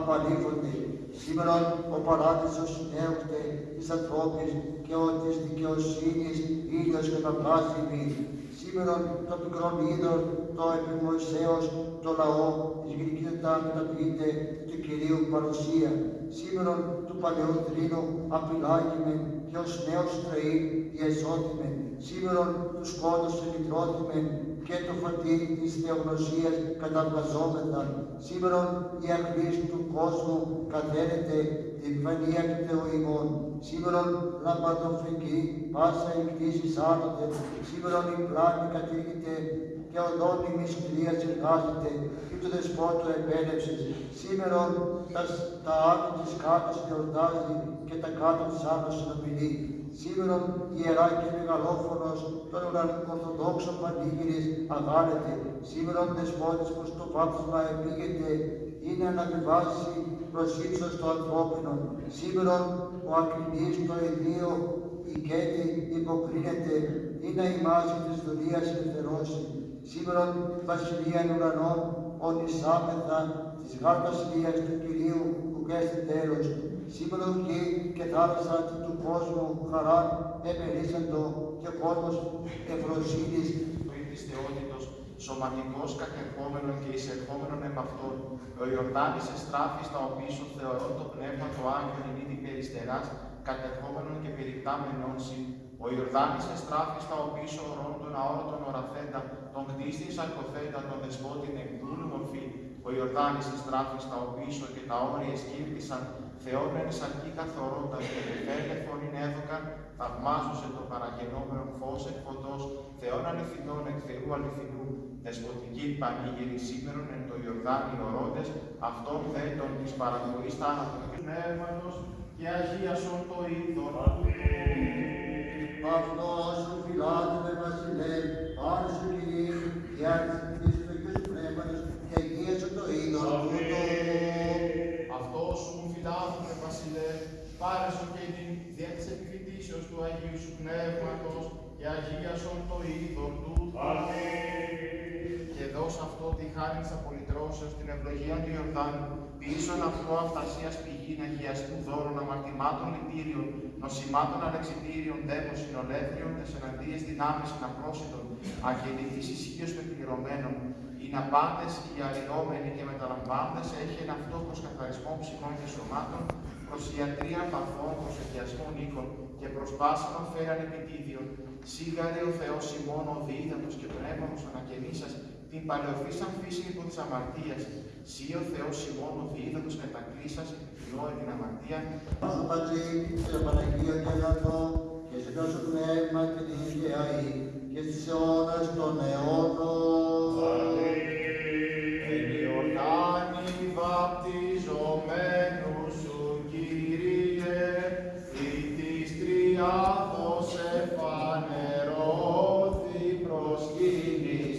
απαλήφονται. Σήμερα ο παράδεισος συνέχεται της ανθρώπης και ο της δικαιοσύνης ήλιος και τα πλάσιμη. Σήμερα το μικρό είδος, το επιμοησέως, το λαό της γλυκύτητα μεταποιείται του Κυρίου παρουσία. Σήμερα του παλαιού θρήνου απειλάγημε και ως νέος τρεή διεσώθημε. Σήμερα τους σκότωσε επιτρώθημε και το φωτίρι της θεογνωσίας καταβγαζόμεθα. Σήμερα η αχλής του κόσμου καθαίνεται την επιφανία του Θεού ημών. Σήμερα λαμπαδοφρική πάσα η κτήση άνωτε. Σήμερα η πλάνη κατήγεται και οδόνη μυστηρίας εργάζεται και του δεσπότου επέλευσης. Σήμερα τα, τα άνω της κάτω εορτάζει και τα κάτω της άνω συνομιλεί. Σήμερα ιερά και μεγαλόφωνος των ορθοδόξων πανήγυρης αγάλεται. Σήμερα ο δεσπότης προς το βάπτισμα επήγεται είναι να αναβιβάσει προς ύψος το ανθρώπινο. Σήμερα ο ακριβής το ιδίο οικέτη υποκρίνεται ή να ημάζει της δουλείας ελευθερώσει. Σήμερα βασιλεία ουρανών ονισάμεθα της γάρ βασιλείας του Κυρίου που κέστη τέλος. Σήμερα γη και θάλασσα του κόσμου χαρά επερίσσαντο και κόσμος ευρωσύνης το υπηστεότητος, σωματικός κατερχόμενον και εισερχόμενον επ' αυτόν. Ο Ιορδάνης εστράφη στα οπίσω θεωρώ το πνεύμα το Άγιο νηδί περιστεράς, κατερχόμενον και περικτάμενον συ. Ο Ιορδάνης εστράφη στα οπίσω ορών των αόρατων οραθέντα, τον κτίστην σαρκοθέντα, τον δεσπότην εκδούλου μορφή. Ο Ιορδάνης εστράφη στα οπίσω και τα όρια σκύρτησαν, Θεόν εν σαρκή καθορώντα και πεφέρε φωνήν έδωκαν, θαυμάζωσε το παραγενόμενο φως εκ φωτός, Θεόν αληθινών εκ Θεού αληθινού, δεσποτική πανήγυρη σήμερον εν το Ιορδάνη ορόντες, αυτόν δε τον της παρακοής θάνατον και πνεύματος και αγίασον το είδον. Αυτό σου φυλάτευε βασιλέ, πάνω σου Κυρίου, και άρχισε του Αγίου Πνεύματος και αγίασε το είδος τούτο. Αυτός σου μου φυλάθουμε, Βασιλέ, πάρεσο και την δια της επιφυτίσεως του Αγίου σου Πνεύματος και αγίασον το είδον του. Αυτό τη χάρη της απολυτρώσεως, την ευλογία του Ιορδάνου, πίσω αυτό αυτασίας πηγή αγιαστού δώρων αμαρτημάτων λυτήριων, νοσημάτων αλεξιτήριων, δέμων συνολεύριων, τεσσεραντίες δυνάμεις αναπρόσιτων, αγεννητής ισχύως πεπληρωμένων, είναι πάντες οι αρριόμενοι και μεταλαμβάνοντες έχει ένα αυτό προς καθαρισμό ψυχών και σωμάτων, προς ιατρία παθών, προς εκιασμό οίκων και προς πάσαμα φέραν επιτίδιον. Σίγαρε ο Θεός ημών ο διίδατος και πνεύμονος ανακαινήσας, την παλαιοφύσαν φύση υπό της αμαρτίας. Σύ ο Θεός ημών ο διίδατος κατακλείσας, επιφυλώε την αμαρτία, Όσο πατρί και το Παναγίο και αγαθό και σε τόσο πνεύμα και την Αγία Ή και στις αιώνας των αιώνων. in